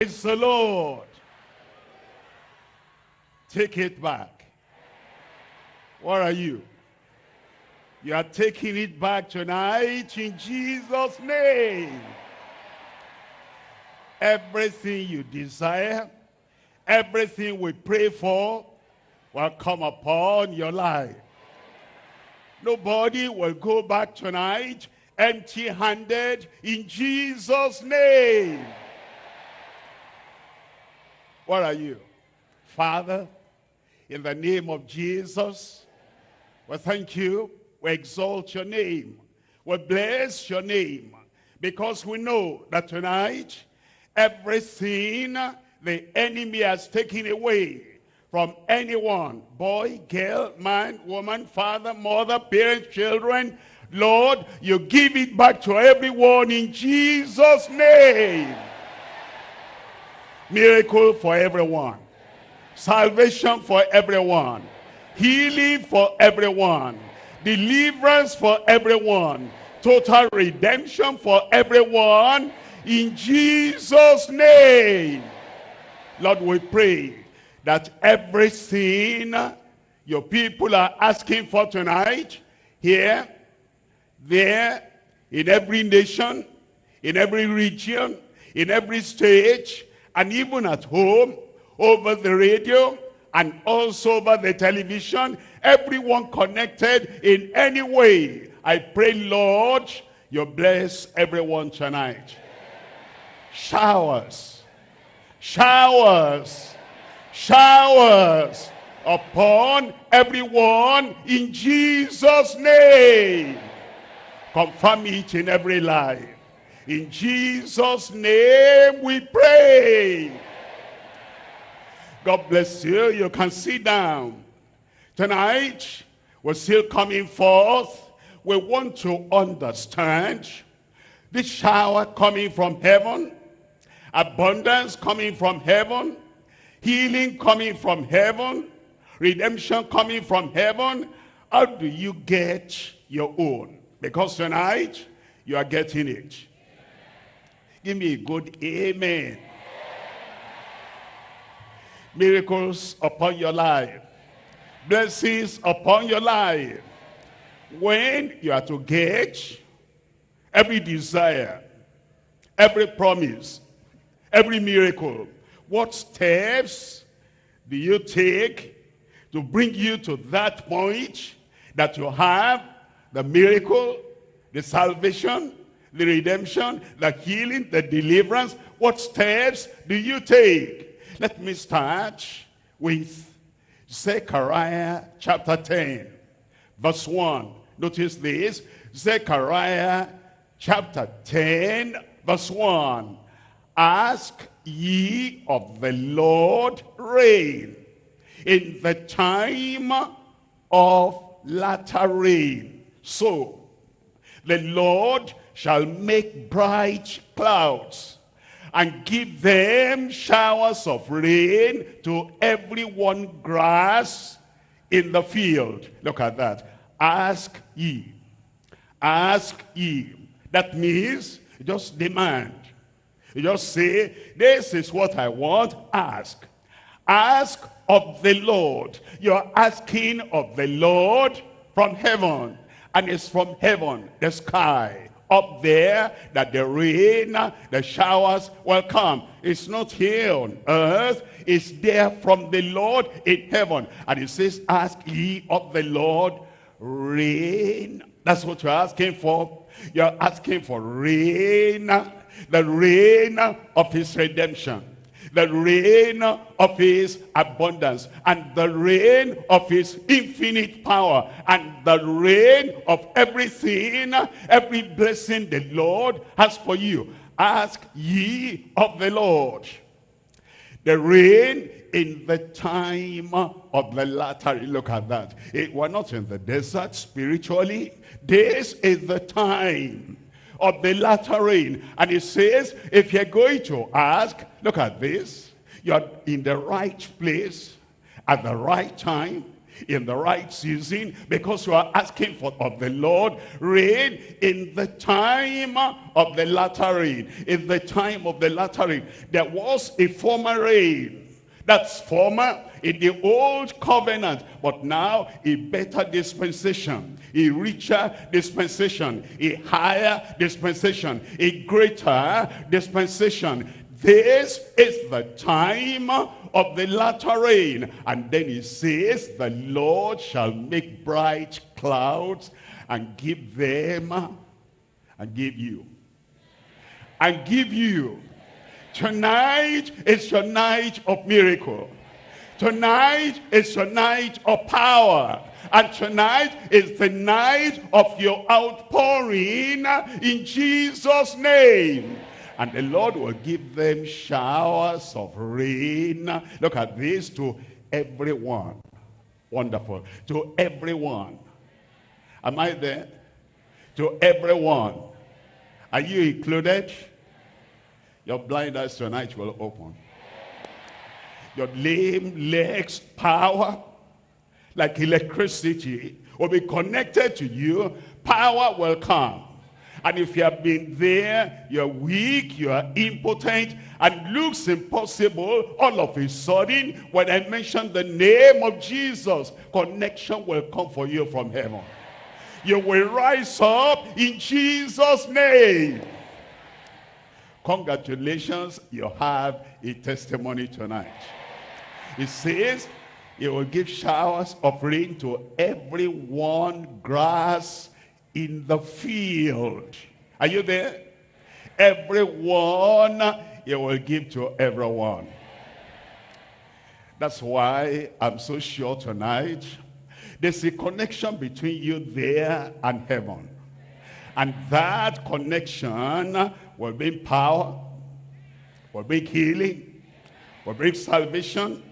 Praise the Lord. Take it back. What are you? You are taking it back tonight in Jesus' name. Everything you desire, everything we pray for will come upon your life. Nobody will go back tonight empty-handed in Jesus' name. What are you? Father, in the name of Jesus, we thank you. We exalt your name. We bless your name. Because we know that tonight, everything the enemy has taken away from anyone, boy, girl, man, woman, father, mother, parents, children, Lord, you give it back to everyone in Jesus' name. Miracle for everyone. Salvation for everyone. Healing for everyone. Deliverance for everyone. Total redemption for everyone. In Jesus' name. Lord, we pray that everything your people are asking for tonight, here, there, in every nation, in every region, in every stage, and even at home, over the radio, and also over the television, everyone connected in any way. I pray, Lord, you bless everyone tonight. Showers, showers, showers upon everyone in Jesus' name. Confirm it in every life. In Jesus' name we pray. God bless you. You can sit down. Tonight, we're still coming forth. We want to understand this shower coming from heaven, abundance coming from heaven, healing coming from heaven, redemption coming from heaven. How do you get your own? Because tonight, you are getting it. Give me a good amen. Miracles upon your life. Blessings upon your life. When you are to get every desire, every promise, every miracle, what steps do you take to bring you to that point that you have the miracle, the salvation, the redemption, the healing, the deliverance. What steps do you take? Let me start with Zechariah chapter 10, verse 1. Notice this, Zechariah chapter 10, verse 1. Ask ye of the Lord rain in the time of latter rain. So, the Lord shall make bright clouds and give them showers of rain to every one grass in the field. Look at that. Ask ye. Ask ye. That means just demand. You just say, this is what I want. Ask. Ask of the Lord. You're asking of the Lord from heaven. And it's from heaven, the sky up there that the rain, the showers will come. It's not here on earth. It's there from the Lord in heaven. And it says, ask ye of the Lord rain. That's what you're asking for. You're asking for rain, the rain of his redemption the rain of his abundance and the rain of his infinite power and the rain of everything, every blessing the Lord has for you. Ask ye of the Lord. The rain in the time of the latter. Look at that. It, we're not in the desert spiritually. This is the time of the latter rain. And it says, if you're going to ask, look at this. You're in the right place at the right time in the right season because you are asking for of the Lord rain in the time of the latter rain. In the time of the latter rain, there was a former rain. That's former in the old covenant, but now a better dispensation, a richer dispensation, a higher dispensation, a greater dispensation. This is the time of the latter rain. And then he says, the Lord shall make bright clouds and give them and give you. And give you. Tonight is your night of miracle. Tonight is your night of power. And tonight is the night of your outpouring in Jesus' name. And the Lord will give them showers of rain. Look at this to everyone. Wonderful. To everyone. Am I there? To everyone. Are you included? Your blind eyes tonight will open. Your lame legs, power, like electricity, will be connected to you. Power will come. And if you have been there, you're weak, you are impotent, and looks impossible, all of a sudden, when I mention the name of Jesus, connection will come for you from heaven. You will rise up in Jesus' name. Congratulations, you have a testimony tonight. It says, it will give showers of rain to everyone grass in the field. Are you there? Everyone, he will give to everyone. That's why I'm so sure tonight, there's a connection between you there and heaven. And that connection will bring power, will bring healing, will bring salvation,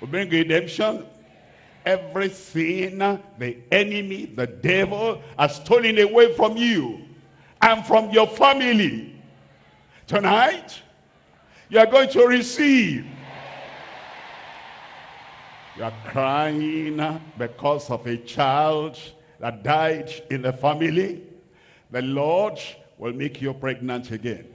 will bring redemption, everything the enemy, the devil, has stolen away from you and from your family. Tonight, you are going to receive. You are crying because of a child that died in the family. The Lord will make you pregnant again.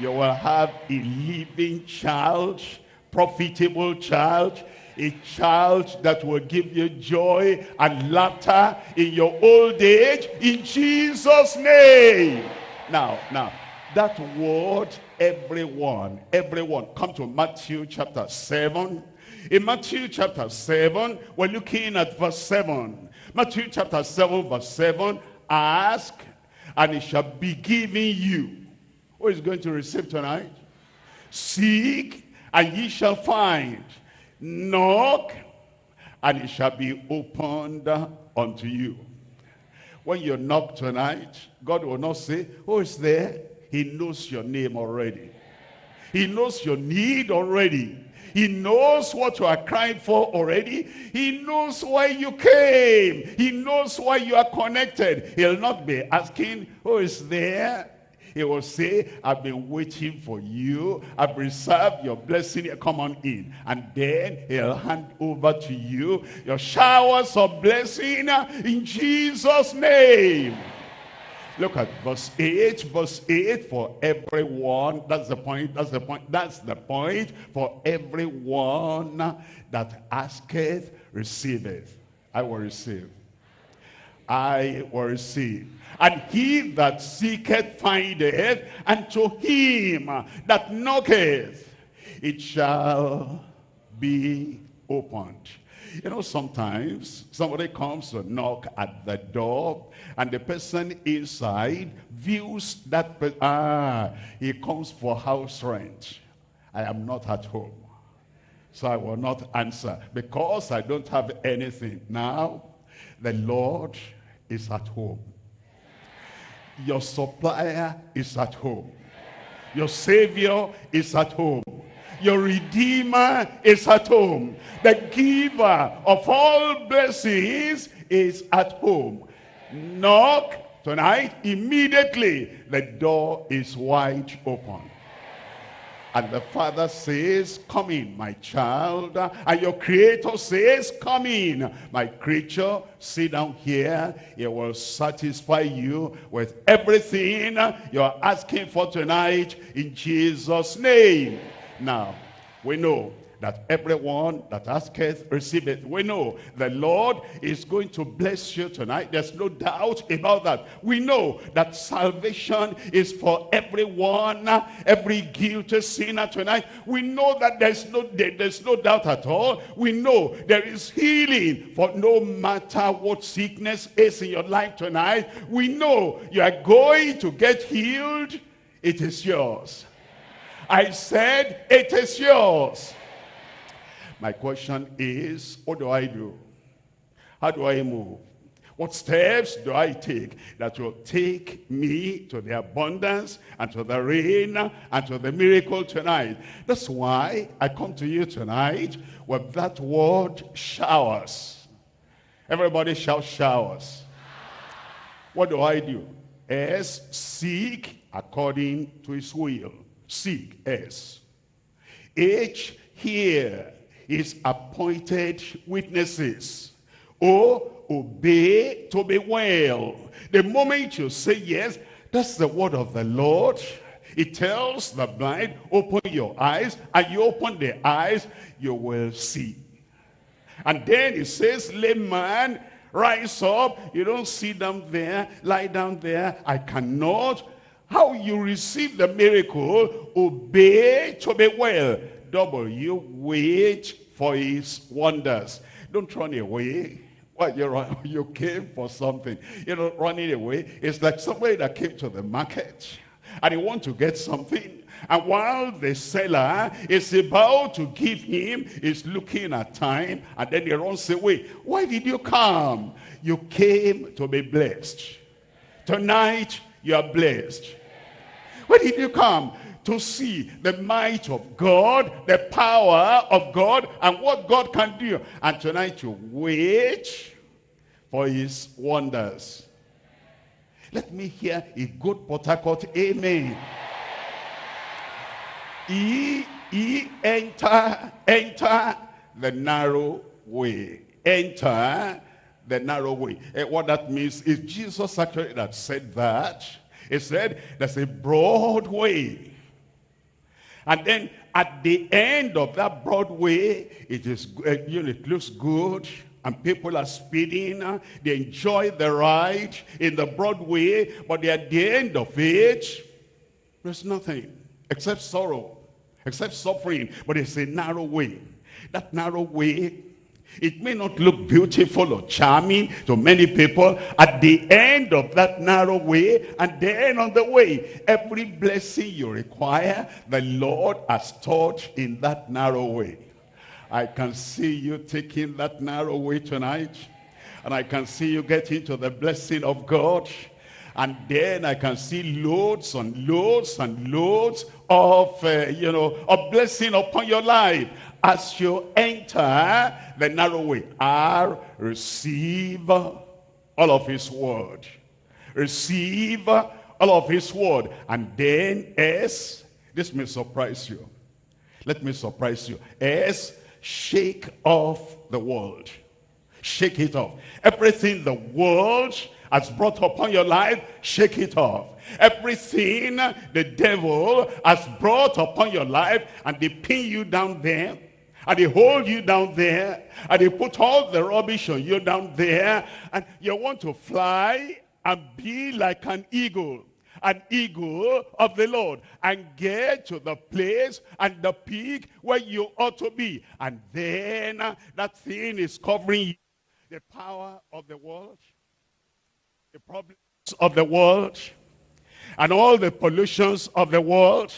You will have a living child, profitable child, a child that will give you joy and laughter in your old age in Jesus name. Now now that word everyone everyone come to Matthew chapter 7 in Matthew chapter 7 we're looking at verse 7 Matthew chapter 7 verse 7 ask and it shall be given you. Who is going to receive tonight? Seek and ye shall find Knock, and it shall be opened unto you. When you knock tonight, God will not say, oh, who is there? He knows your name already. He knows your need already. He knows what you are crying for already. He knows why you came. He knows why you are connected. He'll not be asking, oh, who is there? He will say, I've been waiting for you. I've reserved your blessing. Come on in. And then he'll hand over to you your showers of blessing in Jesus' name. Look at verse 8, verse 8, for everyone, that's the point, that's the point, that's the point, for everyone that asketh, receiveth. I will receive. I will receive. And he that seeketh findeth, and to him that knocketh, it shall be opened. You know, sometimes somebody comes to knock at the door and the person inside views that, ah, he comes for house rent. I am not at home. So I will not answer because I don't have anything. Now, the Lord is at home. Your supplier is at home. Your savior is at home. Your redeemer is at home. The giver of all blessings is at home. Knock tonight, immediately the door is wide open. And the father says, come in, my child. And your creator says, come in, my creature. Sit down here. It will satisfy you with everything you're asking for tonight in Jesus' name. Now, we know that everyone that asketh receiveth. We know the Lord is going to bless you tonight. There's no doubt about that. We know that salvation is for everyone, every guilty sinner tonight. We know that there's no, there's no doubt at all. We know there is healing for no matter what sickness is in your life tonight. We know you are going to get healed. It is yours. I said, it is yours. My question is, what do I do? How do I move? What steps do I take that will take me to the abundance and to the rain and to the miracle tonight? That's why I come to you tonight with that word showers. Everybody shout showers. What do I do? S, seek according to his will. Seek, S. H, hear is appointed witnesses. Oh, obey to be well. The moment you say yes, that's the word of the Lord. It tells the blind, open your eyes, and you open the eyes, you will see. And then it says, layman, rise up. You don't sit down there, lie down there. I cannot. How you receive the miracle, obey to be well. W, wait for his wonders. Don't run away. Well, you you came for something. You know, running away. It's like somebody that came to the market and he want to get something. And while the seller is about to give him, is looking at time, and then he runs away. Why did you come? You came to be blessed. Tonight, you are blessed. Why did you come? To see the might of God, the power of God, and what God can do. And tonight you wait for his wonders. Let me hear a good Port Harcourt amen. He, he enter, enter the narrow way. Enter the narrow way. And what that means is Jesus actually that said that. He said there's a broad way and then at the end of that Broadway, it is uh, you know, it looks good and people are speeding. Uh, they enjoy the ride in the Broadway, but at the end of it, there's nothing except sorrow, except suffering. But it's a narrow way. That narrow way it may not look beautiful or charming to many people. At the end of that narrow way, and then on the way, every blessing you require, the Lord has stored in that narrow way. I can see you taking that narrow way tonight. And I can see you getting to the blessing of God. And then I can see loads and loads and loads of, uh, you know, of blessing upon your life as you enter the narrow way. R, receive all of his word. Receive all of his word. And then S, this may surprise you. Let me surprise you. S, shake off the world. Shake it off. Everything the world has brought upon your life, shake it off. Everything the devil has brought upon your life and they pin you down there and they hold you down there. And they put all the rubbish on you down there. And you want to fly and be like an eagle. An eagle of the Lord. And get to the place and the peak where you ought to be. And then uh, that thing is covering you. The power of the world. The problems of the world. And all the pollutions of the world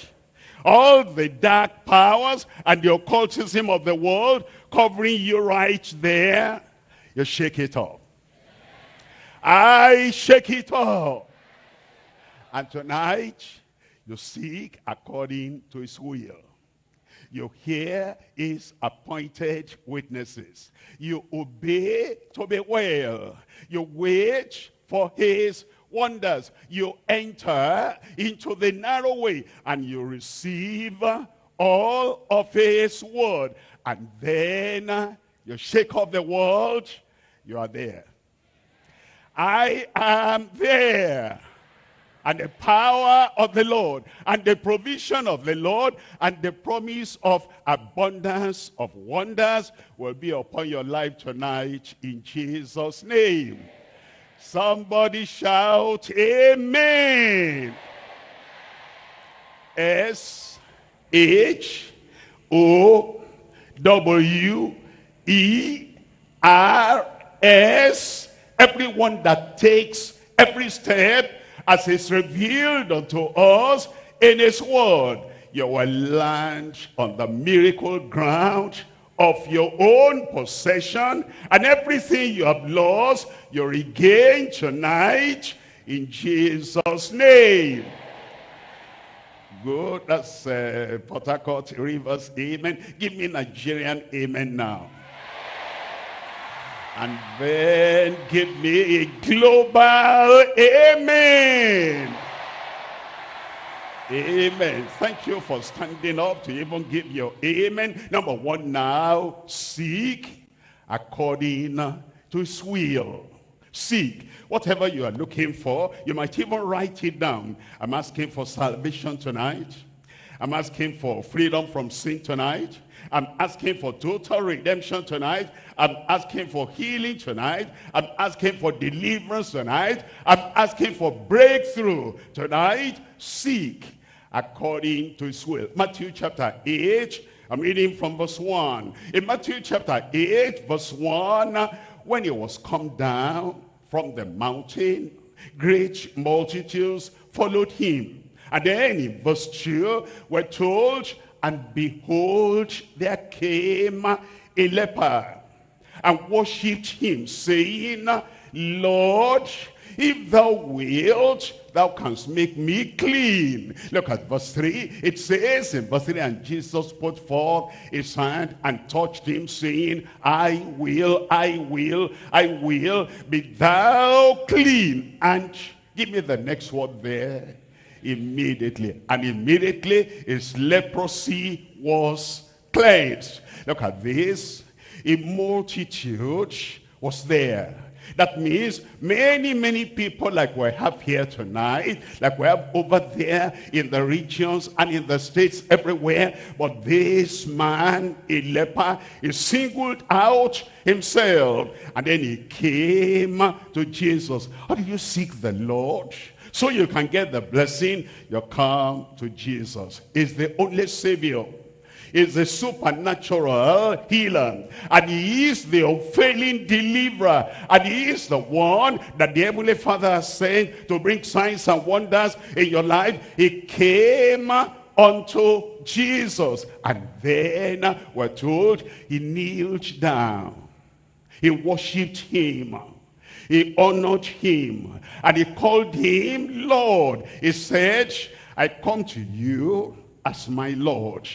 all the dark powers and the occultism of the world covering you right there, you shake it off. I shake it off. And tonight, you seek according to his will. You hear his appointed witnesses. You obey to be well. You wait for his wonders. You enter into the narrow way and you receive all of his word. And then you shake off the world, you are there. I am there. And the power of the Lord, and the provision of the Lord, and the promise of abundance of wonders will be upon your life tonight in Jesus' name. Somebody shout, Amen. S H O W E R S. Everyone that takes every step as is revealed unto us in his word, you will land on the miracle ground of your own possession and everything you have lost, you regain tonight in Jesus' name. Good, that's uh, Port Harcourt Rivers, amen. Give me Nigerian amen now. And then give me a global amen. Amen. Thank you for standing up to even give your amen. Number one now, seek according to his will. Seek. Whatever you are looking for, you might even write it down. I'm asking for salvation tonight. I'm asking for freedom from sin tonight. I'm asking for total redemption tonight. I'm asking for healing tonight. I'm asking for deliverance tonight. I'm asking for breakthrough tonight. Seek according to his will. Matthew chapter 8, I'm reading from verse 1. In Matthew chapter 8, verse 1, when he was come down from the mountain, great multitudes followed him. And then in verse 2, we're told, and behold, there came a leper and worshipped him, saying, Lord, if thou wilt, thou canst make me clean. Look at verse 3. It says in verse 3, and Jesus put forth his hand and touched him, saying, I will, I will, I will be thou clean. And give me the next word there immediately. And immediately his leprosy was cleansed. Look at this. A multitude was there. That means many, many people like we have here tonight, like we have over there in the regions and in the states everywhere. But this man, a leper, he singled out himself. And then he came to Jesus. How do you seek the Lord? So you can get the blessing, you come to Jesus. He's the only Savior. He's the supernatural healer. And he is the unfailing deliverer. And he is the one that the Heavenly Father has sent to bring signs and wonders in your life. He came unto Jesus. And then we're told he kneeled down. He worshipped him. He honored him and he called him Lord. He said, I come to you as my Lord.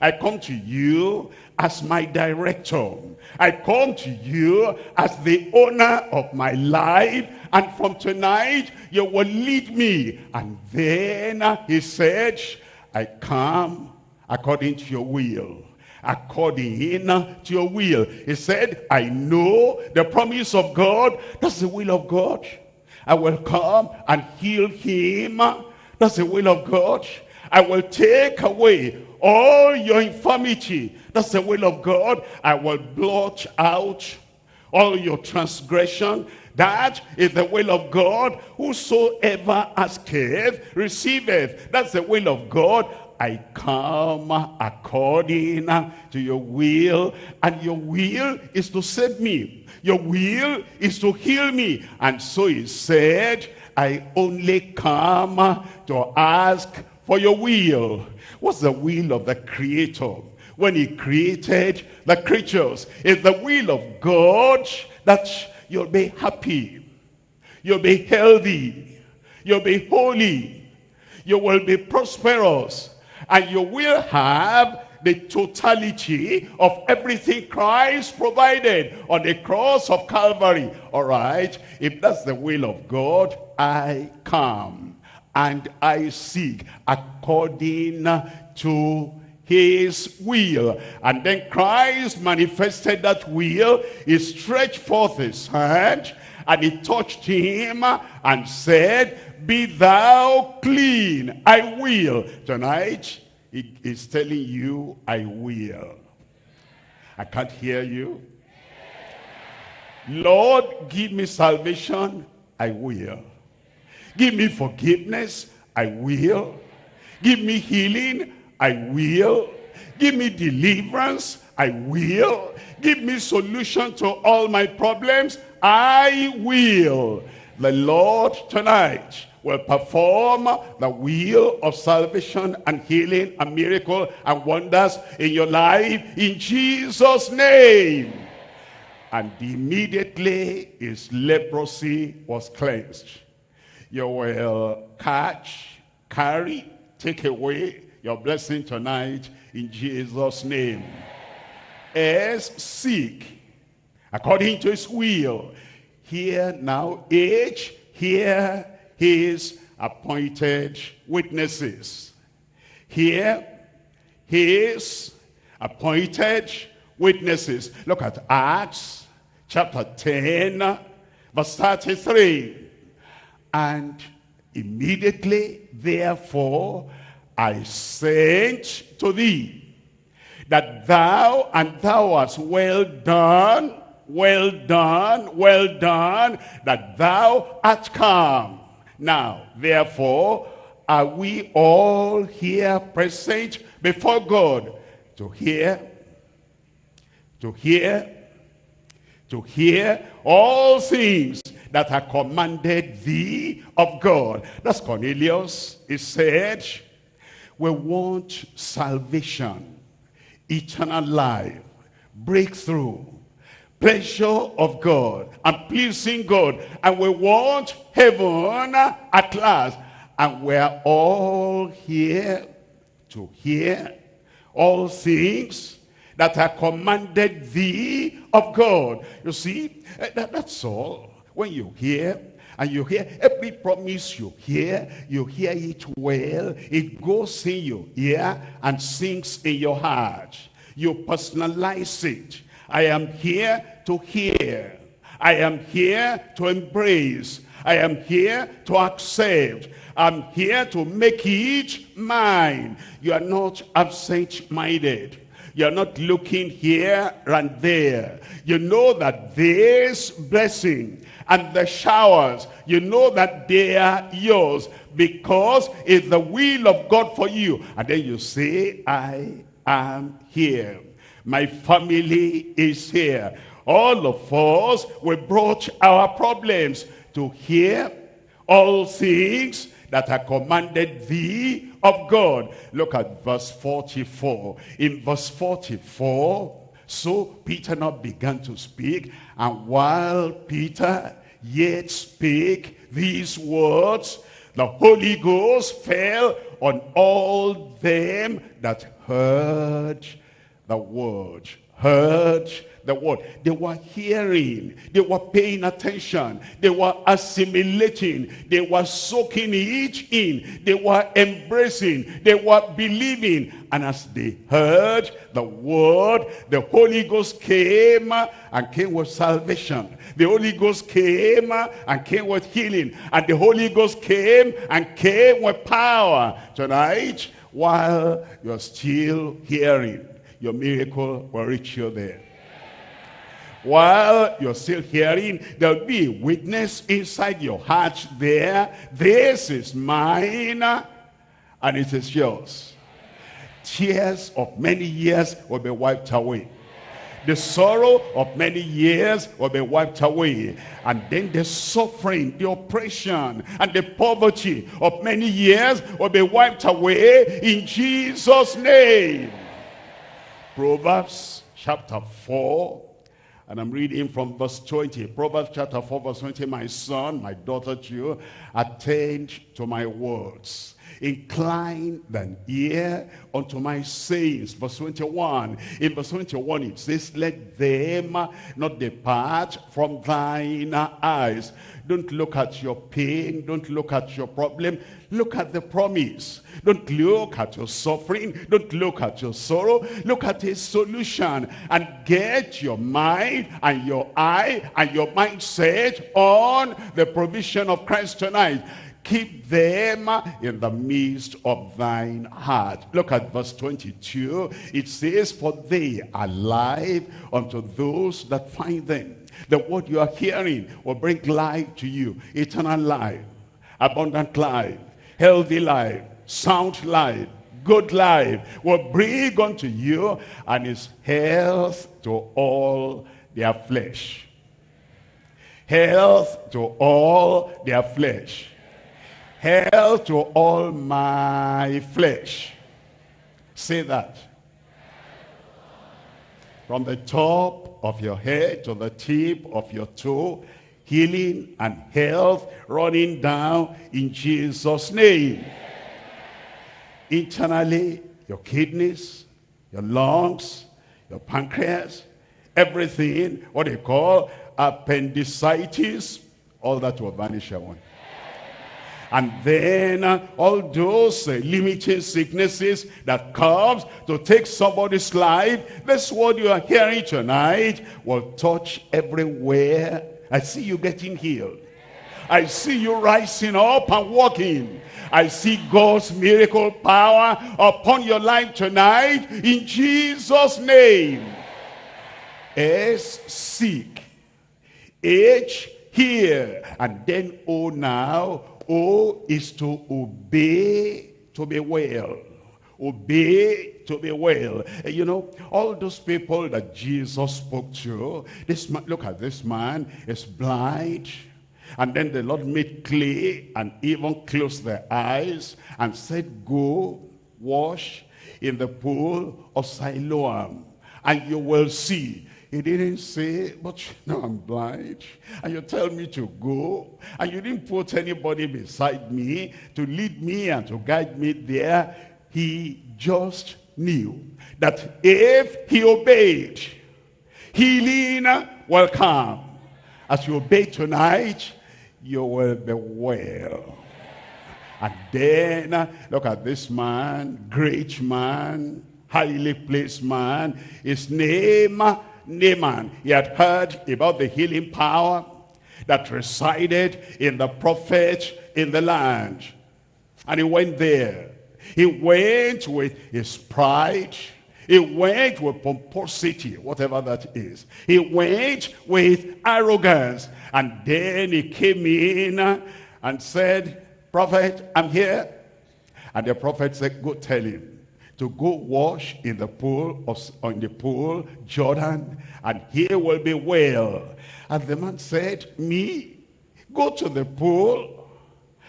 I come to you as my director. I come to you as the owner of my life. And from tonight, you will lead me. And then he said, I come according to your will according to your will. He said, I know the promise of God. That's the will of God. I will come and heal him. That's the will of God. I will take away all your infirmity. That's the will of God. I will blot out all your transgression. That is the will of God. Whosoever asketh, receiveth. That's the will of God. I come according to your will. And your will is to save me. Your will is to heal me. And so he said, I only come to ask for your will. What's the will of the creator? When he created the creatures, it's the will of God that you'll be happy. You'll be healthy. You'll be holy. You will be prosperous and you will have the totality of everything Christ provided on the cross of Calvary. All right, if that's the will of God, I come and I seek according to his will. And then Christ manifested that will. He stretched forth his hand and he touched him and said, Be thou clean, I will. Tonight, he is telling you, I will. I can't hear you. Lord, give me salvation, I will. Give me forgiveness, I will. Give me healing, I will. Give me deliverance, I will. Give me solution to all my problems, I will. The Lord tonight will perform the will of salvation and healing and miracle and wonders in your life in Jesus' name. And immediately his leprosy was cleansed. You will catch, carry, take away your blessing tonight in Jesus' name. As seek, according to his will. Here now, age, hear his appointed witnesses. Hear, his appointed witnesses. Look at Acts chapter 10, verse 33. And immediately, therefore, I sent to thee, that thou and thou hast well done, well done, well done, that thou art come. Now, therefore, are we all here present before God to hear, to hear, to hear all things that are commanded thee of God. That's Cornelius. He said, we want salvation, eternal life, breakthrough, pleasure of God, and pleasing God. And we want heaven at last. And we're all here to hear all things that are commanded thee of God. You see, eh, that, that's all. When you hear, and you hear every promise you hear, you hear it well. It goes in your ear and sinks in your heart. You personalize it. I am here to hear. I am here to embrace. I am here to accept. I'm here to make it mine. You are not absent-minded. You're not looking here and there. You know that this blessing and the showers, you know that they are yours because it's the will of God for you. And then you say, I am here. My family is here. All of us, we brought our problems to hear all things that are commanded thee of God. Look at verse 44. In verse 44, so Peter now began to speak, and while Peter yet spake these words, the Holy Ghost fell on all them that heard the word. Heard the word. They were hearing. They were paying attention. They were assimilating. They were soaking it in. They were embracing. They were believing. And as they heard the word, the Holy Ghost came and came with salvation. The Holy Ghost came and came with healing. And the Holy Ghost came and came with power. Tonight, while you're still hearing, your miracle will reach you there while you're still hearing, there'll be a witness inside your heart there. This is mine and it is yours. Tears of many years will be wiped away. The sorrow of many years will be wiped away. And then the suffering, the oppression, and the poverty of many years will be wiped away in Jesus' name. Proverbs chapter 4 and I'm reading from verse 20. Proverbs chapter 4 verse 20. My son, my daughter to you, attend to my words. incline thine ear unto my sayings. Verse 21. In verse 21 it says, let them not depart from thine eyes. Don't look at your pain. Don't look at your problem. Look at the promise. Don't look at your suffering. Don't look at your sorrow. Look at his solution and get your mind and your eye and your mindset on the provision of Christ tonight keep them in the midst of thine heart. Look at verse 22. It says, For they are life unto those that find them. The word you are hearing will bring life to you. Eternal life, abundant life, healthy life, sound life, good life will bring unto you and is health to all their flesh. Health to all their flesh health to all my flesh. Say that. From the top of your head to the tip of your toe, healing and health running down in Jesus' name. Internally, your kidneys, your lungs, your pancreas, everything, what they call appendicitis, all that will vanish away. And then uh, all those uh, limiting sicknesses that comes to take somebody's life, this word you are hearing tonight will touch everywhere. I see you getting healed. I see you rising up and walking. I see God's miracle power upon your life tonight in Jesus' name. S, seek. H, hear. And then O now, O is to obey to be well. Obey to be well. You know, all those people that Jesus spoke to, this man, look at this man, is blind. And then the Lord made clay and even closed their eyes and said, go wash in the pool of Siloam and you will see. He didn't say, but you know I'm blind. And you tell me to go. And you didn't put anybody beside me to lead me and to guide me there. He just knew that if he obeyed, healing will come. As you obey tonight, you will be well. And then, look at this man, great man, highly placed man. His name Naaman, he had heard about the healing power that resided in the prophet in the land. And he went there. He went with his pride. He went with pomposity, whatever that is. He went with arrogance. And then he came in and said, Prophet, I'm here. And the prophet said, go tell him to go wash in the pool of in the pool Jordan and he will be well. And the man said me go to the pool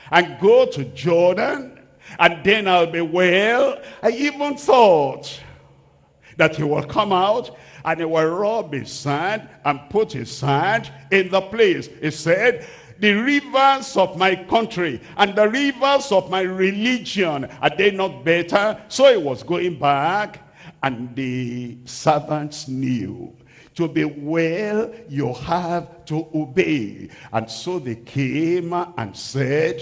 and go to Jordan and then I'll be well. I even thought that he will come out and he will rub his hand and put his hand in the place. He said the rivers of my country and the rivers of my religion, are they not better? So he was going back and the servants knew to be well you have to obey and so they came and said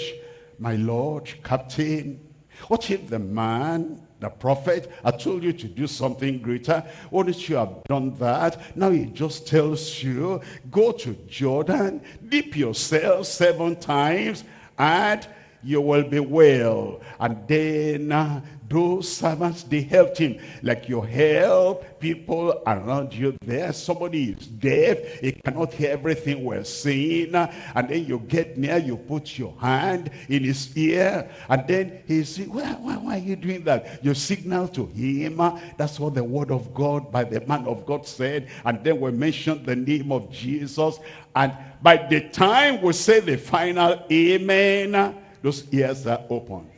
my lord captain what if the man the prophet, I told you to do something greater. Wouldn't you have done that? Now he just tells you, go to Jordan, dip yourself seven times, and you will be well. And then uh, those servants, they helped him. Like you help people around you there. Somebody is deaf. He cannot hear everything we're saying. And then you get near, you put your hand in his ear. And then he says, why, why, why are you doing that? You signal to him. That's what the word of God by the man of God said. And then we mentioned the name of Jesus. And by the time we say the final amen, those ears are open.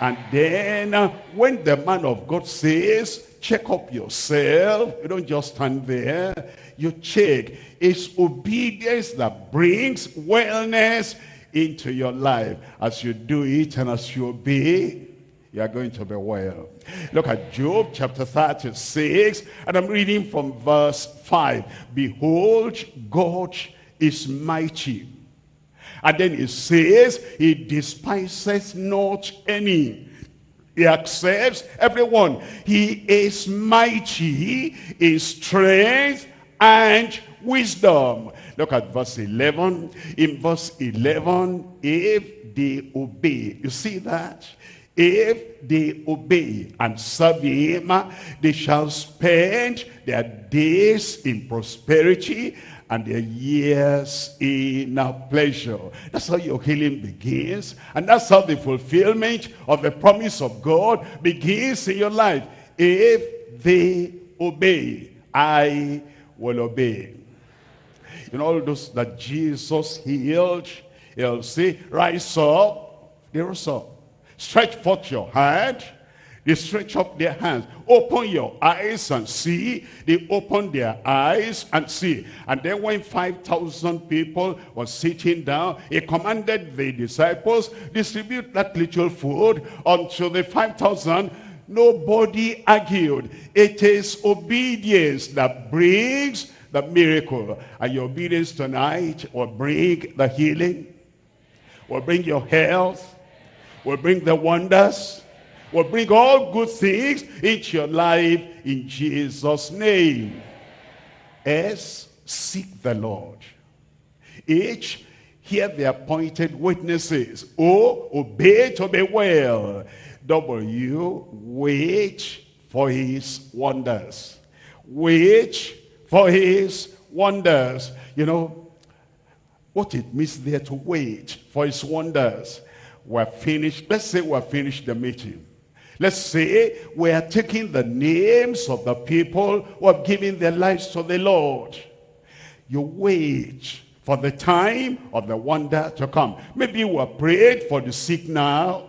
And then uh, when the man of God says, check up yourself, you don't just stand there, you check. It's obedience that brings wellness into your life. As you do it and as you obey, you are going to be well. Look at Job chapter 36, and I'm reading from verse 5. Behold, God is mighty. And then he says, he despises not any. He accepts everyone. He is mighty in strength and wisdom. Look at verse 11. In verse 11, if they obey, you see that? If they obey and serve him, they shall spend their days in prosperity and their years in our pleasure. That's how your healing begins. And that's how the fulfillment of the promise of God begins in your life. If they obey, I will obey. You know, all those that Jesus healed, he'll say, rise up. They rose up. Stretch forth your hand they stretch up their hands. Open your eyes and see. They open their eyes and see. And then when 5,000 people were sitting down, he commanded the disciples, distribute that little food unto the 5,000. Nobody argued. It is obedience that brings the miracle. And your obedience tonight will bring the healing, will bring your health, will bring the wonders, will bring all good things into your life in Jesus' name. S, seek the Lord. H, hear the appointed witnesses. O, obey to be well. W, wait for his wonders. Wait for his wonders. You know, what it means there to wait for his wonders. We're finished. Let's say we're finished the meeting. Let's say we are taking the names of the people who have given their lives to the Lord. You wait for the time of the wonder to come. Maybe we were prayed for the sick now.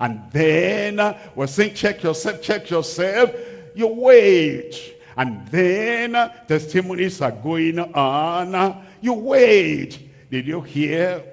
And then uh, we're saying, check yourself, check yourself. You wait. And then uh, testimonies are going on. You wait. Did you hear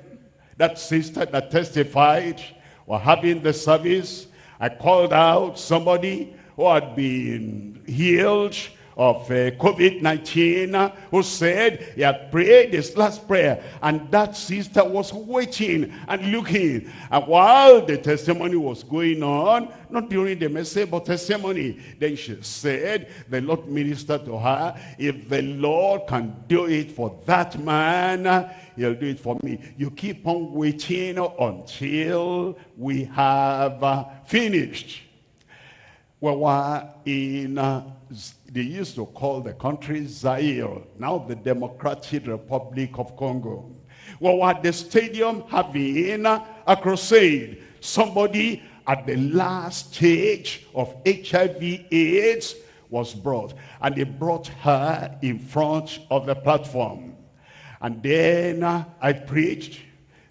that sister that testified? We're having the service I called out somebody who had been healed of uh, COVID-19 who said he had prayed his last prayer and that sister was waiting and looking. And while the testimony was going on not during the message but testimony then she said the Lord ministered to her if the Lord can do it for that man he'll do it for me. You keep on waiting until we have uh, finished we were in uh, they used to call the country Zaire, now the Democratic Republic of Congo. We were at the stadium having a crusade, somebody at the last stage of HIV AIDS was brought. And they brought her in front of the platform. And then uh, I preached.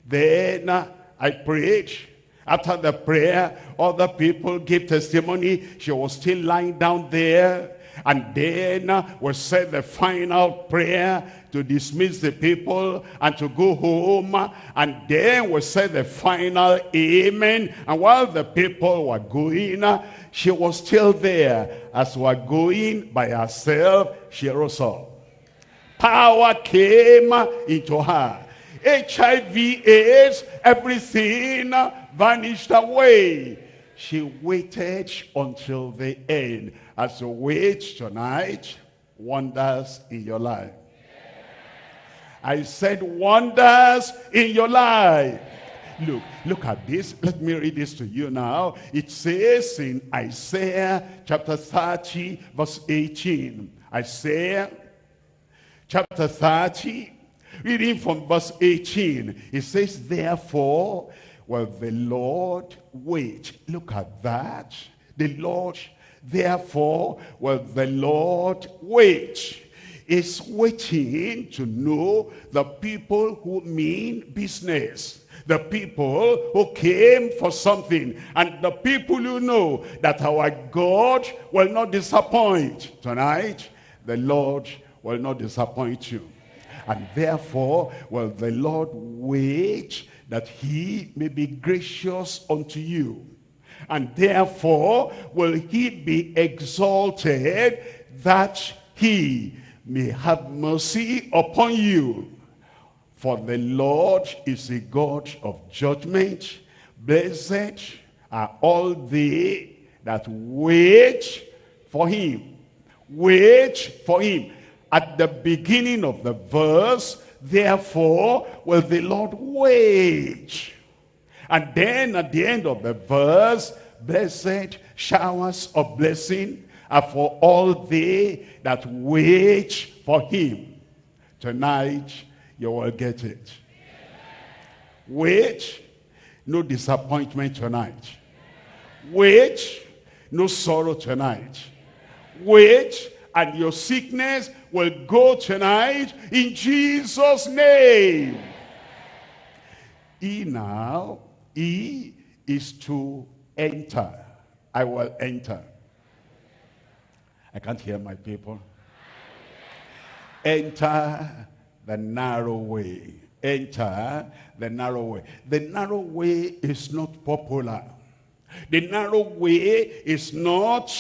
Then uh, I preached. After the prayer, other people gave testimony. She was still lying down there and then uh, we said the final prayer to dismiss the people and to go home. And then we said the final amen. And while the people were going, uh, she was still there. As we were going by herself, she rose up. Power came into her. HIV, AIDS, everything uh, vanished away. She waited until the end. As you wait tonight, wonders in your life. I said wonders in your life. Look, look at this. Let me read this to you now. It says in Isaiah chapter 30, verse 18. Isaiah chapter 30, reading from verse 18. It says, Therefore, will the Lord wait. Look at that. The Lord Therefore will the Lord wait. Is waiting to know the people who mean business the people who came for something and the people who know that our God will not disappoint tonight the Lord will not disappoint you and therefore will the Lord wait that he may be gracious unto you. And therefore will he be exalted that he may have mercy upon you. For the Lord is a God of judgment. Blessed are all they that wait for him. Wait for him. At the beginning of the verse, therefore will the Lord wage. And then at the end of the verse, blessed showers of blessing are for all they that wait for him. Tonight, you will get it. Wait, no disappointment tonight. Wait, no sorrow tonight. Wait, and your sickness will go tonight in Jesus' name. He now, he is to enter. I will enter. I can't hear my people. Enter the narrow way. Enter the narrow way. The narrow way is not popular. The narrow way is not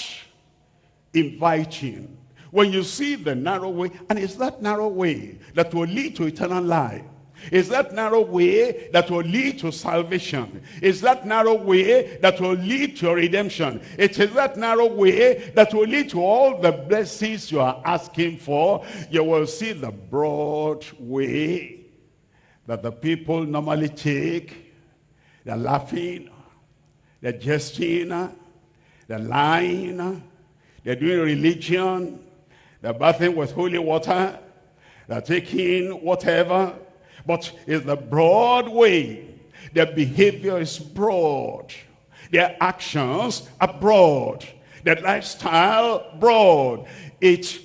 inviting. When you see the narrow way, and it's that narrow way that will lead to eternal life. Is that narrow way that will lead to salvation. Is that narrow way that will lead to redemption. It is that narrow way that will lead to all the blessings you are asking for. You will see the broad way that the people normally take. They're laughing. They're jesting. They're lying. They're doing religion. They're bathing with holy water. They're taking whatever but it's the broad way. Their behavior is broad. Their actions are broad. Their lifestyle broad. It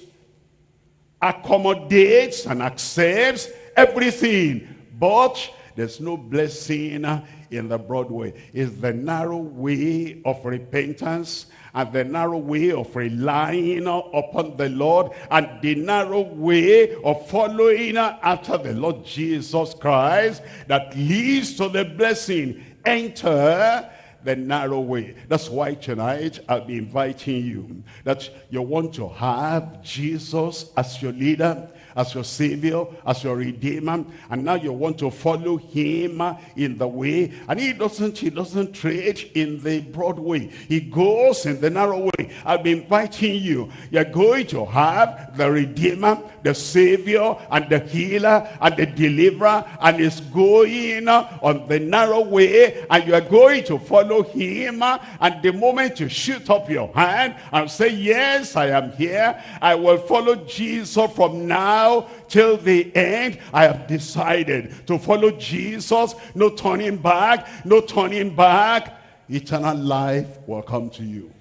accommodates and accepts everything. But there's no blessing in the broad way. It's the narrow way of repentance and the narrow way of relying upon the Lord and the narrow way of following after the Lord Jesus Christ that leads to the blessing. Enter the narrow way. That's why tonight I'll be inviting you that you want to have Jesus as your leader as your savior, as your redeemer, and now you want to follow him in the way, and he doesn't, he doesn't trade in the broad way. He goes in the narrow way. I've been inviting you. You're going to have the redeemer, the savior, and the healer, and the deliverer, and is going on the narrow way, and you are going to follow him, and the moment you shoot up your hand and say, yes, I am here, I will follow Jesus from now now till the end, I have decided to follow Jesus. No turning back, no turning back. Eternal life will come to you.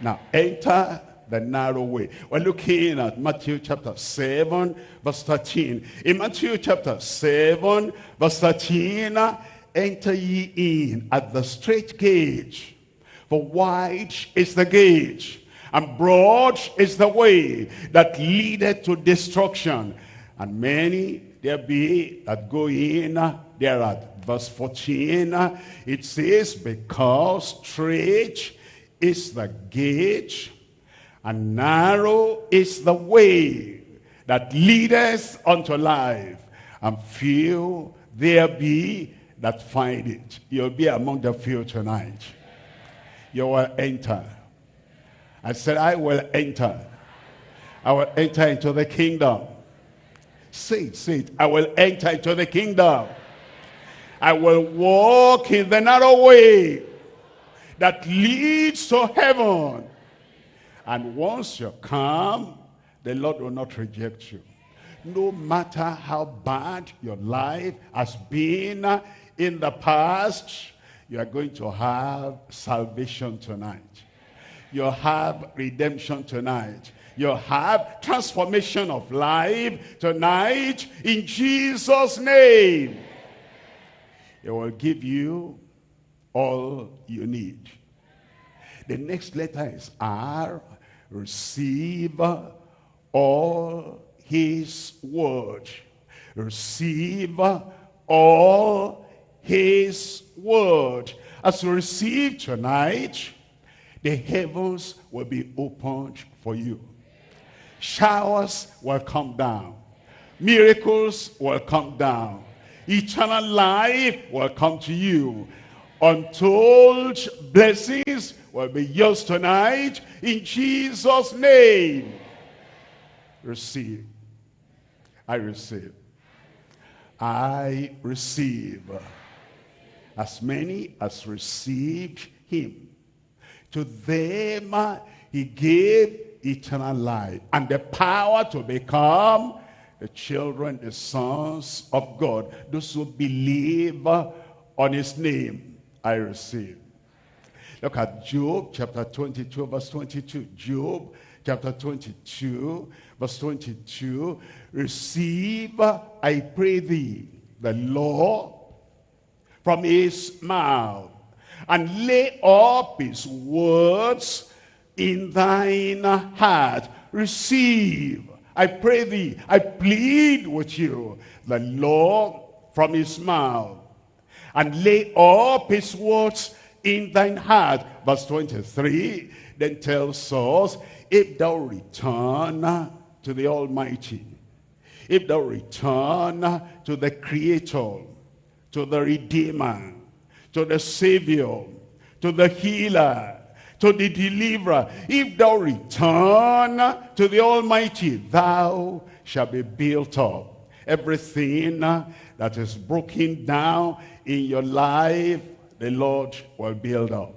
Now enter the narrow way. We're looking at Matthew chapter 7, verse 13. In Matthew chapter 7, verse 13, enter ye in at the straight gate. For wide is the gate and broad is the way that leadeth to destruction. And many there be that go in thereat. Verse 14, it says, Because straight is the gate, and narrow is the way that leadeth unto life, and few there be that find it. You'll be among the few tonight. You will enter I said, I will enter. I will enter into the kingdom. Say it, say it. I will enter into the kingdom. I will walk in the narrow way that leads to heaven. And once you come, the Lord will not reject you. No matter how bad your life has been in the past, you are going to have salvation tonight you have redemption tonight. You have transformation of life tonight in Jesus' name. It will give you all you need. The next letter is R. Receive all his word. Receive all his word. As you receive tonight, the heavens will be opened for you. Showers will come down. Miracles will come down. Eternal life will come to you. Untold blessings will be yours tonight in Jesus' name. Receive. I receive. I receive. As many as received him, to them he gave eternal life and the power to become the children, the sons of God. Those who believe on his name, I receive. Look at Job chapter 22 verse 22. Job chapter 22 verse 22. Receive, I pray thee, the law from his mouth and lay up his words in thine heart. Receive, I pray thee, I plead with you, the law from his mouth and lay up his words in thine heart. Verse 23 then tells us, if thou return to the Almighty, if thou return to the Creator, to the Redeemer, to the Savior, to the Healer, to the Deliverer, if thou return to the Almighty, thou shalt be built up. Everything that is broken down in your life, the Lord will build up.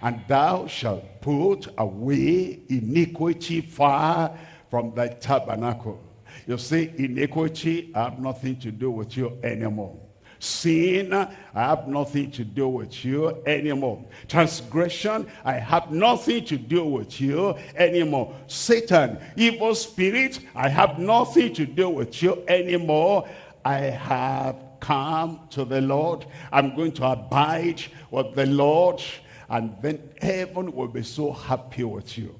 And thou shalt put away iniquity far from thy tabernacle. You see, iniquity I have nothing to do with you anymore. Sin, I have nothing to do with you anymore. Transgression, I have nothing to do with you anymore. Satan, evil spirit, I have nothing to do with you anymore. I have come to the Lord. I'm going to abide with the Lord. And then heaven will be so happy with you.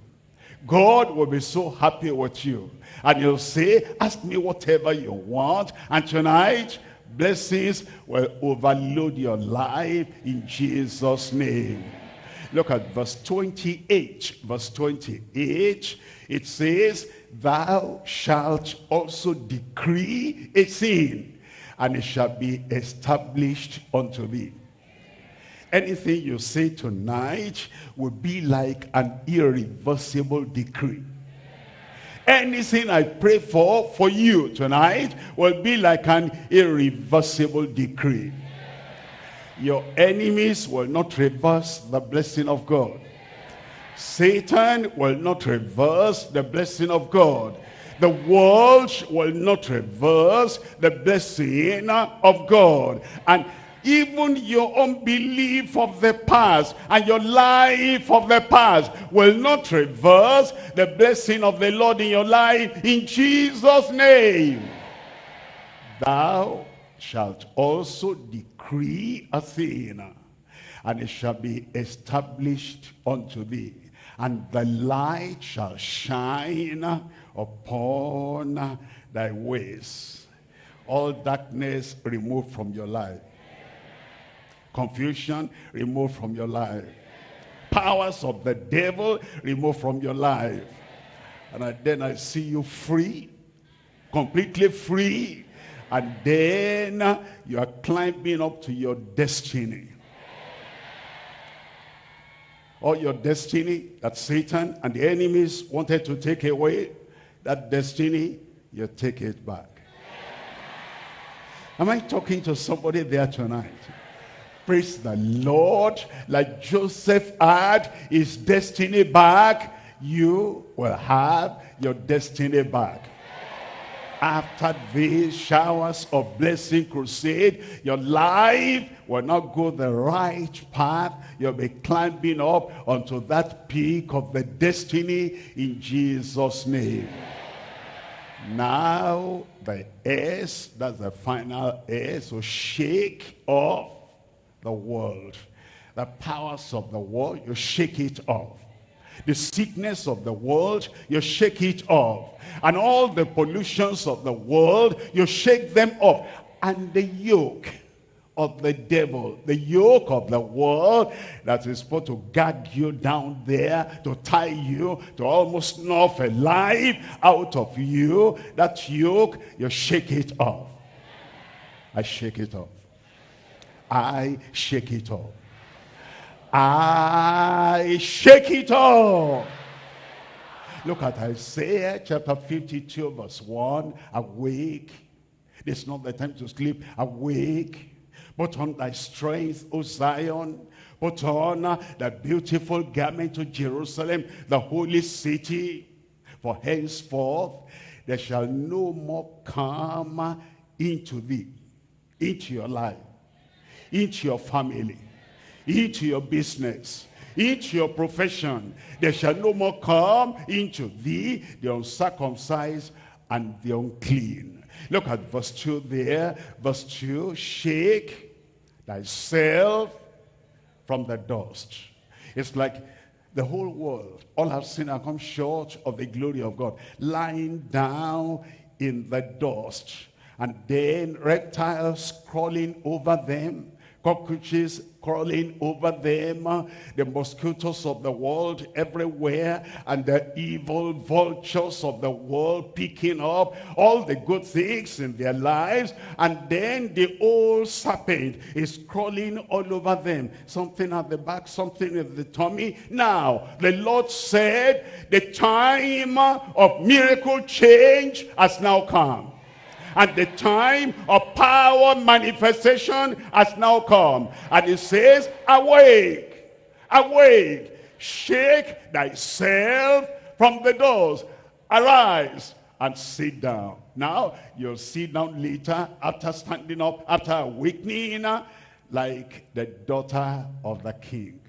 God will be so happy with you. And he'll say, ask me whatever you want. And tonight, blessings will overload your life in Jesus' name. Look at verse 28. Verse 28, it says, Thou shalt also decree a thing, and it shall be established unto thee. Anything you say tonight will be like an irreversible decree. Anything I pray for, for you tonight, will be like an irreversible decree. Your enemies will not reverse the blessing of God. Satan will not reverse the blessing of God. The world will not reverse the blessing of God. And even your unbelief of the past and your life of the past will not reverse the blessing of the Lord in your life in Jesus' name. Thou shalt also decree a thing, and it shall be established unto thee, and the light shall shine upon thy ways. All darkness removed from your life confusion removed from your life. Powers of the devil removed from your life. And I, then I see you free, completely free. And then you are climbing up to your destiny. All your destiny that Satan and the enemies wanted to take away, that destiny, you take it back. Am I talking to somebody there tonight? Praise the Lord. Like Joseph had his destiny back, you will have your destiny back. After these showers of blessing crusade, your life will not go the right path. You'll be climbing up onto that peak of the destiny in Jesus' name. Now the S, that's the final S, so shake off the world. The powers of the world, you shake it off. The sickness of the world, you shake it off. And all the pollutions of the world, you shake them off. And the yoke of the devil, the yoke of the world that is supposed to gag you down there, to tie you, to almost snuff a life out of you. That yoke, you shake it off. I shake it off. I shake it off. I shake it off. Look at Isaiah chapter 52 verse 1. Awake. This is not the time to sleep. Awake Put on thy strength, O Zion. Put on the beautiful garment to Jerusalem, the holy city. For henceforth there shall no more come into thee, into your life, into your family, into your business, into your profession. There shall no more come into thee the uncircumcised and the unclean. Look at verse 2 there. Verse 2, shake thyself from the dust. It's like the whole world, all have sinned and come short of the glory of God, lying down in the dust. And then reptiles crawling over them, cockroaches crawling over them, the mosquitoes of the world everywhere, and the evil vultures of the world picking up all the good things in their lives, and then the old serpent is crawling all over them, something at the back, something at the tummy. Now, the Lord said, the time of miracle change has now come and the time of power manifestation has now come. And it says, awake, awake, shake thyself from the doors, arise and sit down. Now, you'll sit down later after standing up, after awakening, like the daughter of the king,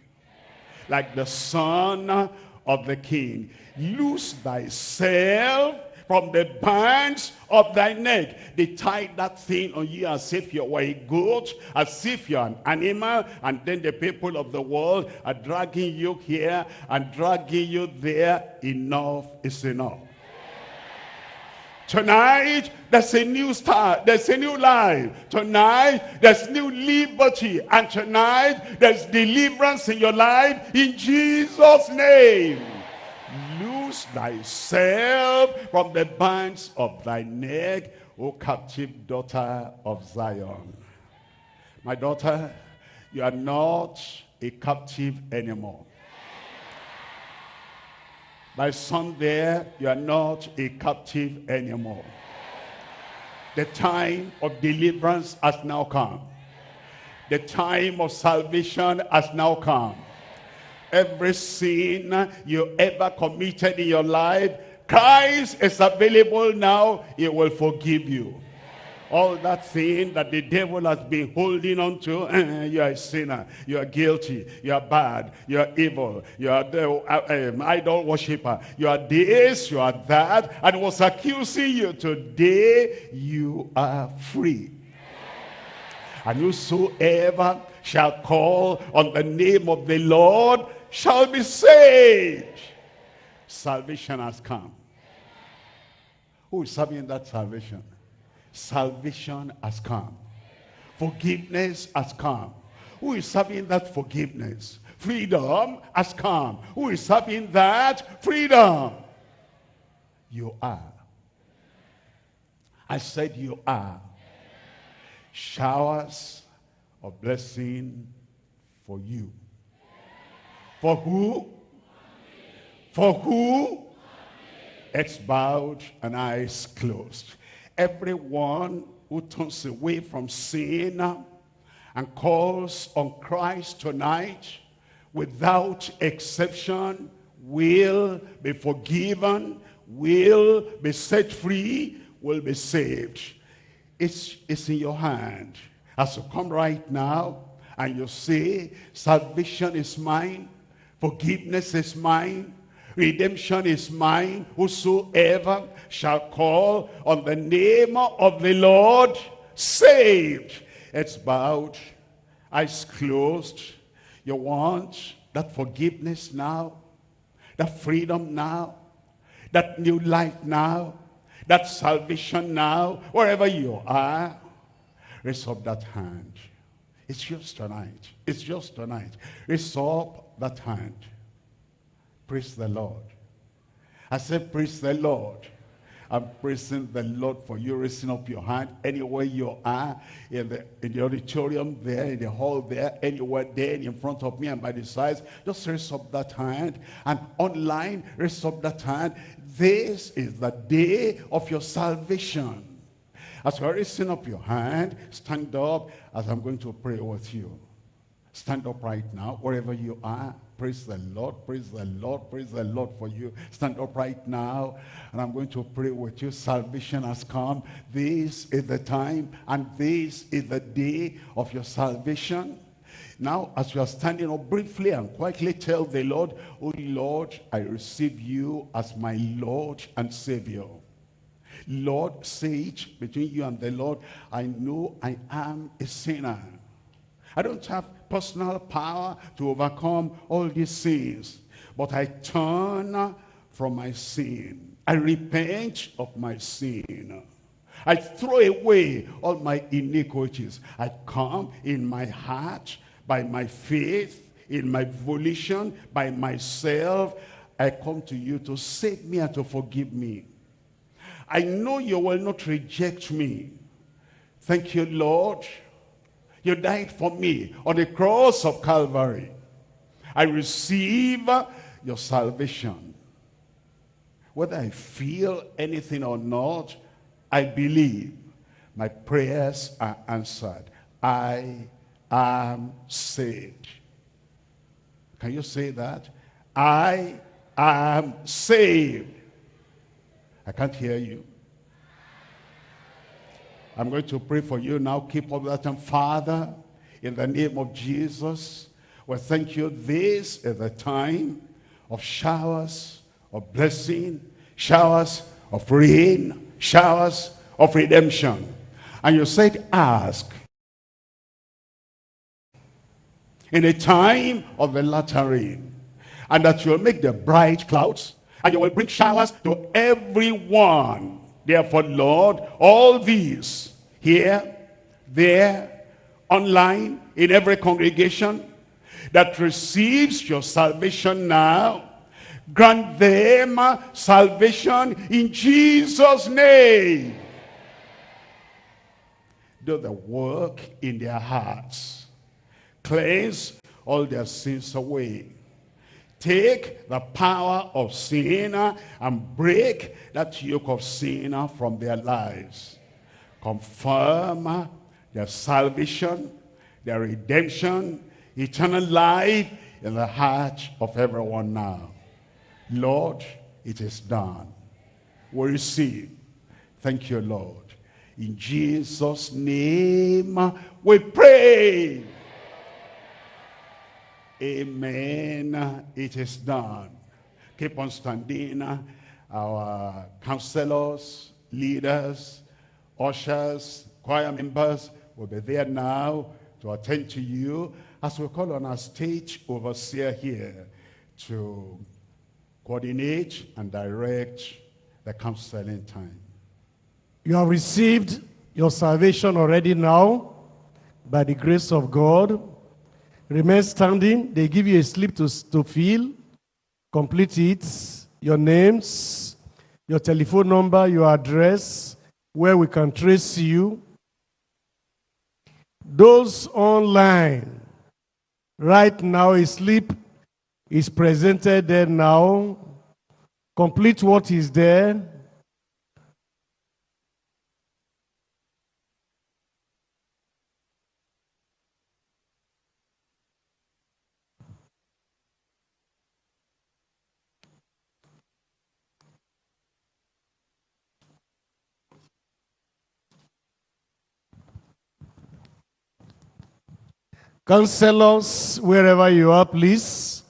like the son of the king. Lose thyself from the bands of thy neck. They tied that thing on you as if you were a goat, as if you're an animal, and then the people of the world are dragging you here and dragging you there. Enough is enough. Tonight, there's a new start. There's a new life. Tonight, there's new liberty. And tonight, there's deliverance in your life in Jesus' name thyself from the bands of thy neck, O captive daughter of Zion. My daughter, you are not a captive anymore. My son there, you are not a captive anymore. The time of deliverance has now come. The time of salvation has now come every sin you ever committed in your life, Christ is available now. He will forgive you. All that sin that the devil has been holding on to, uh, you are a sinner, you are guilty, you are bad, you are evil, you are the uh, um, idol worshiper, you are this, you are that, and was accusing you. Today, you are free. And whosoever shall call on the name of the Lord shall be saved. Salvation has come. Who is serving that salvation? Salvation has come. Forgiveness has come. Who is serving that forgiveness? Freedom has come. Who is serving that? Freedom. You are. I said you are. Showers of blessing for you. For who? For who? Heads bowed and eyes closed. Everyone who turns away from sin and calls on Christ tonight without exception will be forgiven, will be set free, will be saved. It's, it's in your hand. As you come right now and you say, salvation is mine, Forgiveness is mine. Redemption is mine. Whosoever shall call on the name of the Lord, saved. It's bowed, eyes closed. You want that forgiveness now, that freedom now, that new life now, that salvation now, wherever you are, raise up that hand. It's just tonight. It's just tonight. Raise up that hand. Praise the Lord. I said, praise the Lord. I'm praising the Lord for you raising up your hand anywhere you are in the, in the auditorium there, in the hall there, anywhere there in front of me and by the sides. Just raise up that hand and online raise up that hand. This is the day of your salvation. As you're raising up your hand, stand up as I'm going to pray with you. Stand up right now, wherever you are. Praise the Lord, praise the Lord, praise the Lord for you. Stand up right now, and I'm going to pray with you. Salvation has come. This is the time, and this is the day of your salvation. Now, as you are standing up briefly and quietly tell the Lord, Oh Lord, I receive you as my Lord and Savior. Lord, sage between you and the Lord, I know I am a sinner. I don't have personal power to overcome all these sins. But I turn from my sin. I repent of my sin. I throw away all my iniquities. I come in my heart by my faith, in my volition, by myself. I come to you to save me and to forgive me. I know you will not reject me. Thank you, Lord, you died for me on the cross of Calvary. I receive uh, your salvation. Whether I feel anything or not, I believe my prayers are answered. I am saved. Can you say that? I am saved. I can't hear you. I'm going to pray for you now. Keep up that time. Father, in the name of Jesus, we thank you. This is the time of showers of blessing, showers of rain, showers of redemption. And you said, ask. In a time of the latter rain. And that you'll make the bright clouds. And you will bring showers to everyone Therefore, Lord, all these here, there, online, in every congregation that receives your salvation now, grant them salvation in Jesus' name. Do the work in their hearts. Cleanse all their sins away take the power of sin and break that yoke of sin from their lives. Confirm their salvation, their redemption, eternal life in the heart of everyone now. Lord, it is done. We receive. Thank you, Lord. In Jesus' name we pray. Amen. It is done. Keep on standing. Our counselors, leaders, ushers, choir members will be there now to attend to you as we call on our stage overseer here to coordinate and direct the counseling time. You have received your salvation already now by the grace of God Remain standing. They give you a slip to, to fill. Complete it. Your names, your telephone number, your address, where we can trace you. Those online, right now, a slip is presented there now. Complete what is there. Counselors, wherever you are, please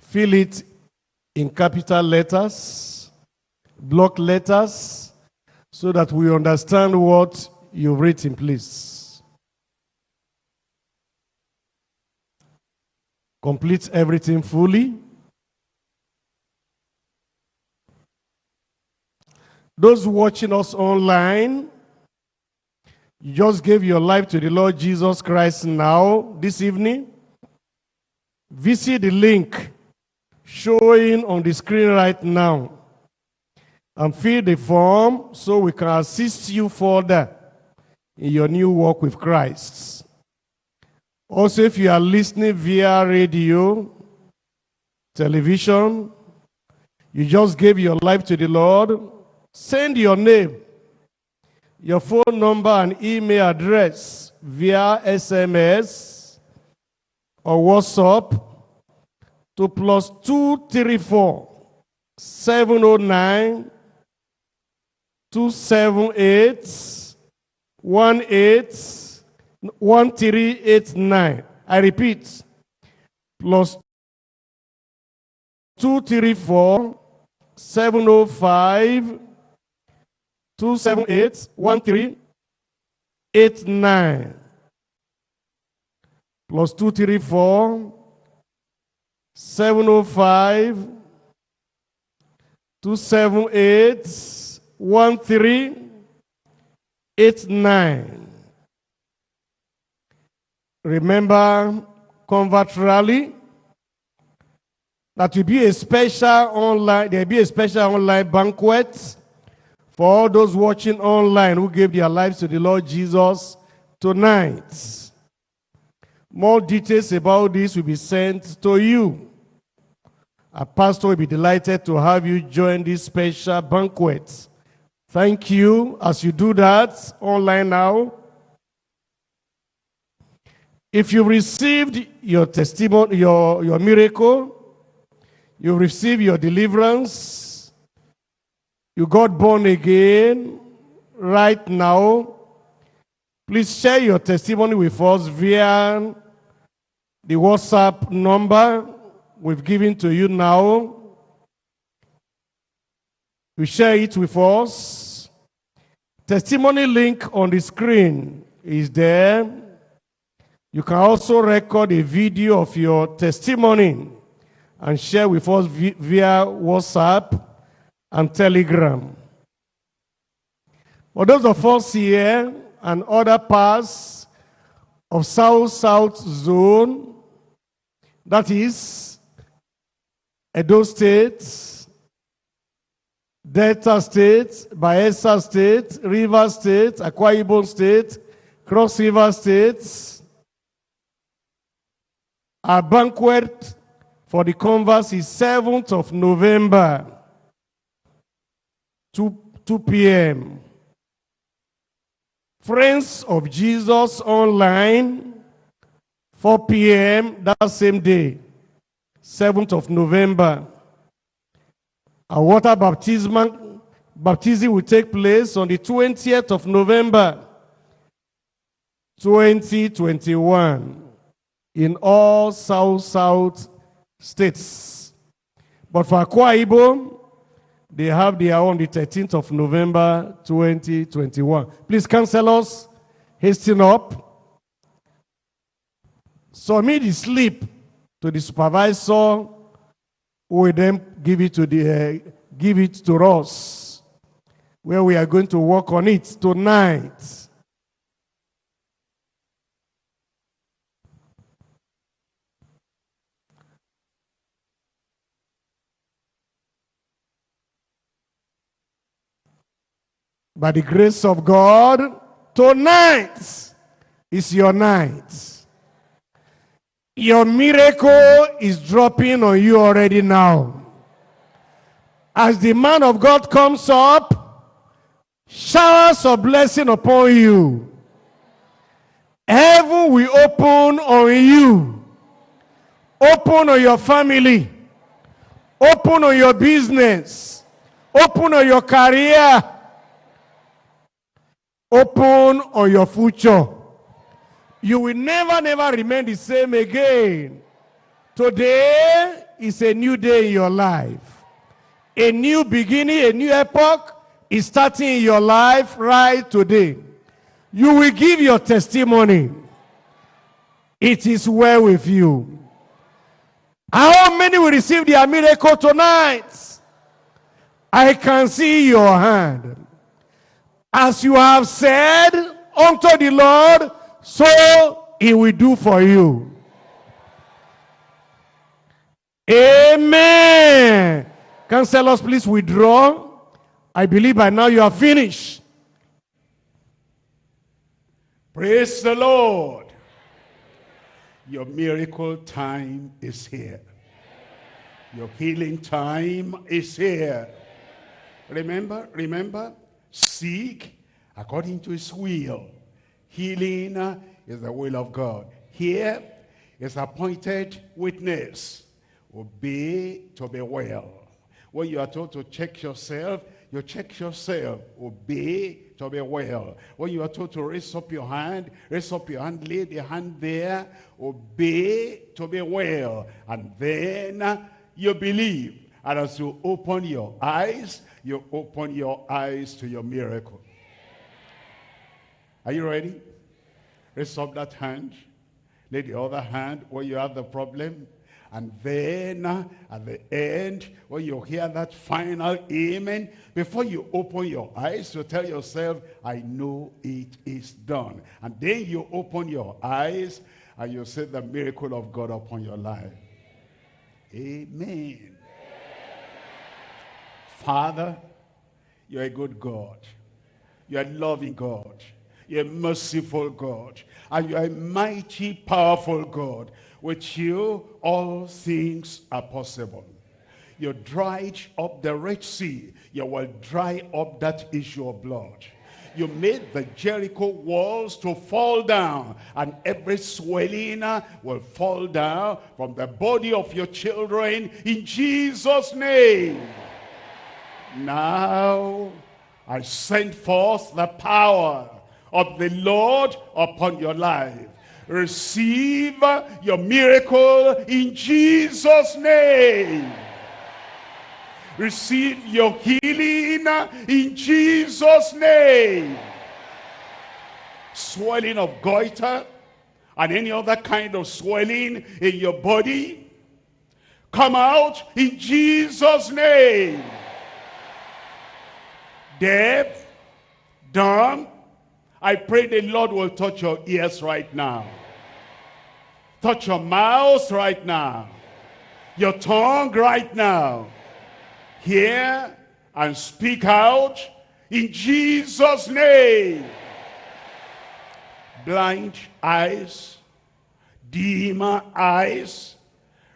fill it in capital letters, block letters, so that we understand what you've written, please. Complete everything fully. Those watching us online, You just gave your life to the Lord Jesus Christ now, this evening. Visit the link showing on the screen right now and fill the form so we can assist you further in your new walk with Christ. Also, if you are listening via radio, television, you just gave your life to the Lord, send your name, your phone number, and email address via SMS or WhatsApp to plus 234 709 278 1389. I repeat, plus 234 705 278 1389. Plus 234 705 278 1389. Remember Convert Rally? That will be a special online, there will be a special online banquet for all those watching online who gave their lives to the Lord Jesus tonight. More details about this will be sent to you. A pastor will be delighted to have you join this special banquet. Thank you as you do that online now. If you received your testimony, your, your miracle, you received your deliverance, you got born again right now, please share your testimony with us via the WhatsApp number we've given to you now. You share it with us. Testimony link on the screen is there. You can also record a video of your testimony and share with us via WhatsApp and Telegram. For those of us here and other parts of South-South Zone, that is Edo State, Delta State, Bayelsa State, River State, Akwa Ibom State, Cross River State. Our banquet for the converse is 7th of November, 2, 2 p.m. Friends of Jesus Online, 4 p.m. that same day, 7th of November. A water baptism, baptism will take place on the 20th of November, 2021, in all South-South states. But for Akwa Ibom, they have their on the 13th of November, 2021. Please cancel us, hasten up, submit the slip to the supervisor who will then give it to the uh, give it to us where we are going to work on it tonight by the grace of God tonight is your night your miracle is dropping on you already now. As the man of God comes up, showers of blessing upon you. Heaven will open on you. Open on your family. Open on your business. Open on your career. Open on your future. You will never, never remain the same again. Today is a new day in your life. A new beginning, a new epoch is starting in your life right today. You will give your testimony. It is well with you. How many will receive their miracle tonight? I can see your hand. As you have said, unto the Lord, so he will do for you. Amen. Counselors, please withdraw. I believe by now you are finished. Praise the Lord. Your miracle time is here. Your healing time is here. Remember, remember, seek according to his will. Healing is the will of God. Here is appointed witness. Obey to be well. When you are told to check yourself, you check yourself. Obey to be well. When you are told to raise up your hand, raise up your hand, lay the hand there. Obey to be well. And then you believe. And as you open your eyes, you open your eyes to your miracle. Are you ready? Raise up that hand. Lay the other hand where you have the problem. And then at the end, when you hear that final amen, before you open your eyes, you tell yourself, I know it is done. And then you open your eyes and you see the miracle of God upon your life. Amen. Father, you're a good God. You're a loving God. You're a merciful God. And you're a mighty, powerful God. With you, all things are possible. You dried up the Red Sea. You will dry up that issue of blood. You made the Jericho walls to fall down, and every swelling uh, will fall down from the body of your children in Jesus' name. Now I send forth the power of the Lord upon your life receive your miracle in Jesus' name. Receive your healing in Jesus' name. Swelling of goiter and any other kind of swelling in your body, come out in Jesus' name. Deaf, dumb, I pray the Lord will touch your ears right now. Touch your mouth right now. Your tongue right now. Hear and speak out in Jesus' name. Blind eyes, dim eyes.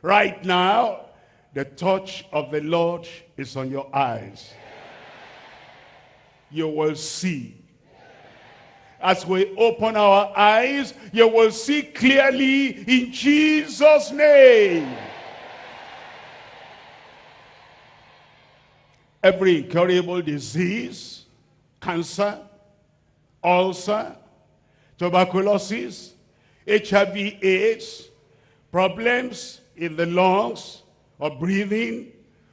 Right now, the touch of the Lord is on your eyes. You will see as we open our eyes, you will see clearly in Jesus' name. Every incurable disease, cancer, ulcer, tuberculosis, HIV AIDS, problems in the lungs or breathing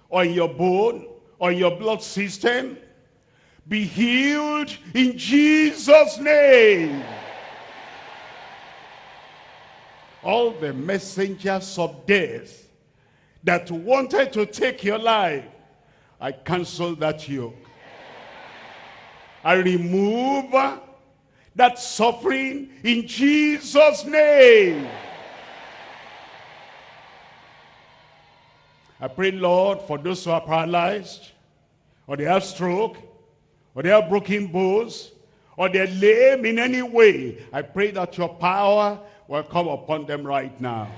or in your bone or your blood system, be healed in Jesus' name. All the messengers of death that wanted to take your life, I cancel that yoke. I remove that suffering in Jesus' name. I pray, Lord, for those who are paralyzed or they have stroke, or they have broken bones, or they're lame in any way, I pray that your power will come upon them right now.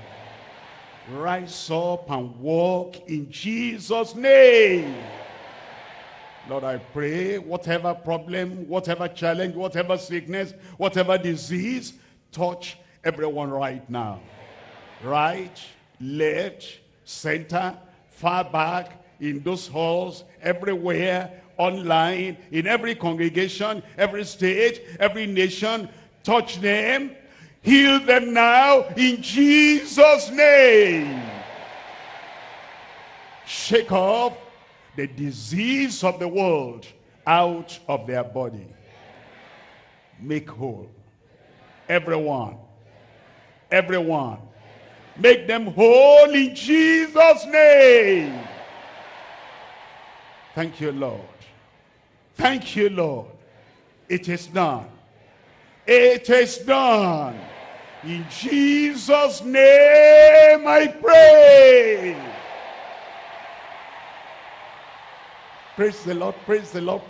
Rise up and walk in Jesus' name. Lord, I pray whatever problem, whatever challenge, whatever sickness, whatever disease, touch everyone right now. Right, left, center, far back, in those halls, everywhere, online, in every congregation, every state, every nation. Touch them. Heal them now in Jesus' name. Shake off the disease of the world out of their body. Make whole. Everyone. Everyone. Make them whole in Jesus' name. Thank you, Lord. Thank you, Lord. It is done. It is done. In Jesus' name I pray. Praise the Lord, praise the Lord,